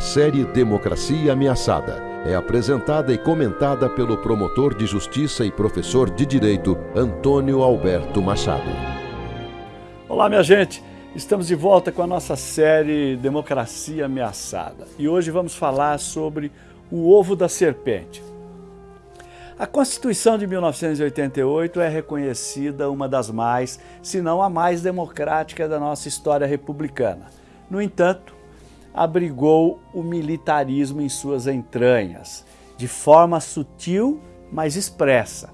Série Democracia Ameaçada é apresentada e comentada pelo promotor de justiça e professor de direito Antônio Alberto Machado. Olá, minha gente. Estamos de volta com a nossa série Democracia Ameaçada. E hoje vamos falar sobre o ovo da serpente. A Constituição de 1988 é reconhecida uma das mais, se não a mais democrática da nossa história republicana. No entanto, abrigou o militarismo em suas entranhas, de forma sutil, mas expressa.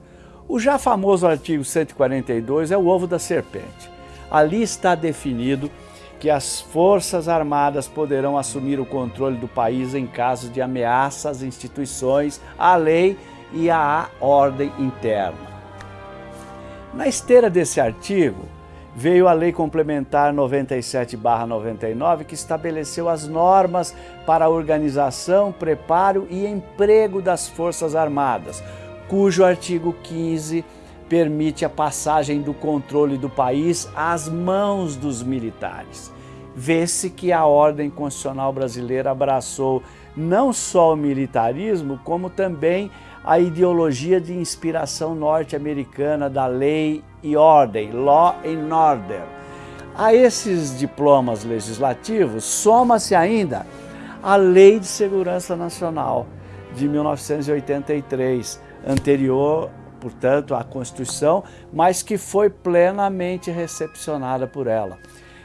O já famoso artigo 142 é o ovo da serpente. Ali está definido que as Forças Armadas poderão assumir o controle do país em caso de ameaça às instituições, à lei e à ordem interna. Na esteira desse artigo, veio a Lei Complementar 97-99, que estabeleceu as normas para a organização, preparo e emprego das Forças Armadas, cujo artigo 15 permite a passagem do controle do país às mãos dos militares. Vê-se que a ordem constitucional brasileira abraçou não só o militarismo, como também a ideologia de inspiração norte-americana da lei e ordem, law and order. A esses diplomas legislativos soma-se ainda a Lei de Segurança Nacional de 1983, anterior, portanto, à Constituição, mas que foi plenamente recepcionada por ela.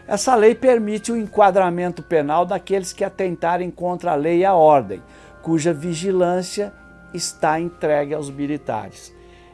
Essa lei permite o enquadramento penal daqueles que atentarem contra a lei e a ordem, cuja vigilância está entregue aos militares.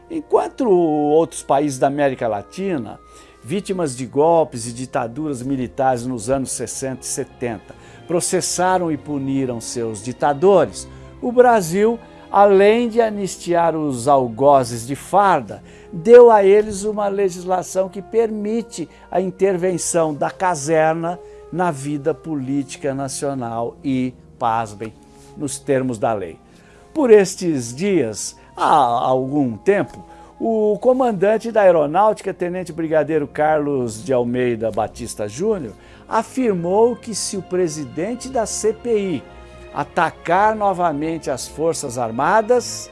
Enquanto outros países da América Latina, vítimas de golpes e ditaduras militares nos anos 60 e 70, processaram e puniram seus ditadores, o Brasil, além de anistiar os algozes de farda, deu a eles uma legislação que permite a intervenção da caserna na vida política nacional e, pasmem, nos termos da lei. Por estes dias, há algum tempo, o comandante da aeronáutica, tenente brigadeiro Carlos de Almeida Batista Júnior, afirmou que se o presidente da CPI atacar novamente as Forças Armadas,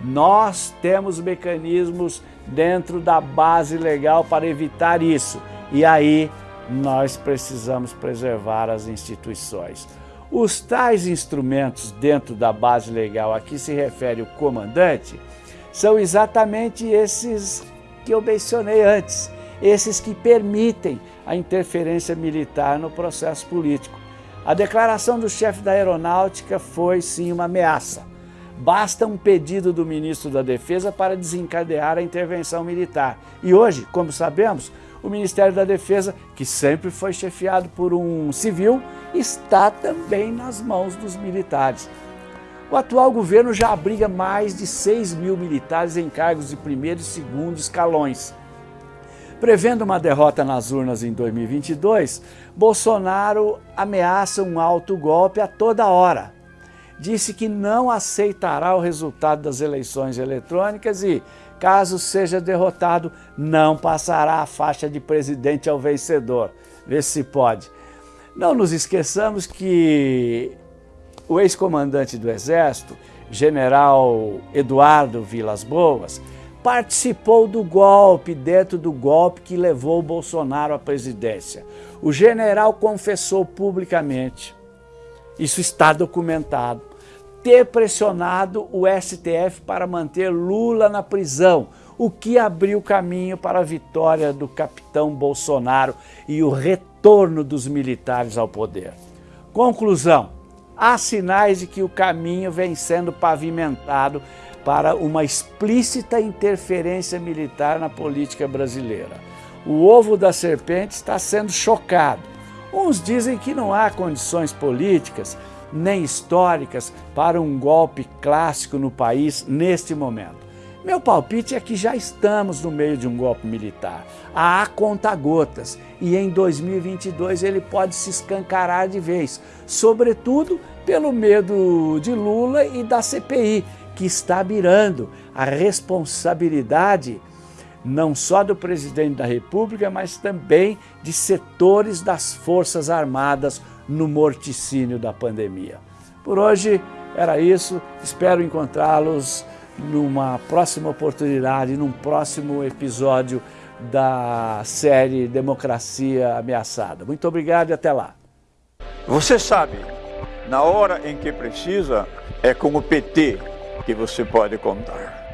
nós temos mecanismos dentro da base legal para evitar isso. E aí nós precisamos preservar as instituições. Os tais instrumentos dentro da base legal a que se refere o comandante são exatamente esses que eu mencionei antes, esses que permitem a interferência militar no processo político. A declaração do chefe da aeronáutica foi sim uma ameaça. Basta um pedido do ministro da Defesa para desencadear a intervenção militar. E hoje, como sabemos, o Ministério da Defesa, que sempre foi chefiado por um civil, está também nas mãos dos militares. O atual governo já abriga mais de 6 mil militares em cargos de primeiro e segundo escalões. Prevendo uma derrota nas urnas em 2022, Bolsonaro ameaça um alto golpe a toda hora. Disse que não aceitará o resultado das eleições eletrônicas e, caso seja derrotado, não passará a faixa de presidente ao vencedor. Vê se pode. Não nos esqueçamos que o ex-comandante do Exército, general Eduardo Vilas Boas, participou do golpe, dentro do golpe que levou Bolsonaro à presidência. O general confessou publicamente, isso está documentado, ter pressionado o STF para manter Lula na prisão, o que abriu caminho para a vitória do capitão Bolsonaro e o retorno dos militares ao poder. Conclusão, há sinais de que o caminho vem sendo pavimentado para uma explícita interferência militar na política brasileira. O ovo da serpente está sendo chocado. Uns dizem que não há condições políticas nem históricas para um golpe clássico no país neste momento. Meu palpite é que já estamos no meio de um golpe militar. Há conta-gotas e em 2022 ele pode se escancarar de vez, sobretudo pelo medo de Lula e da CPI, que está mirando a responsabilidade não só do presidente da República, mas também de setores das Forças Armadas no morticínio da pandemia. Por hoje era isso, espero encontrá-los numa próxima oportunidade, num próximo episódio da série Democracia Ameaçada. Muito obrigado e até lá. Você sabe, na hora em que precisa, é com o PT que você pode contar.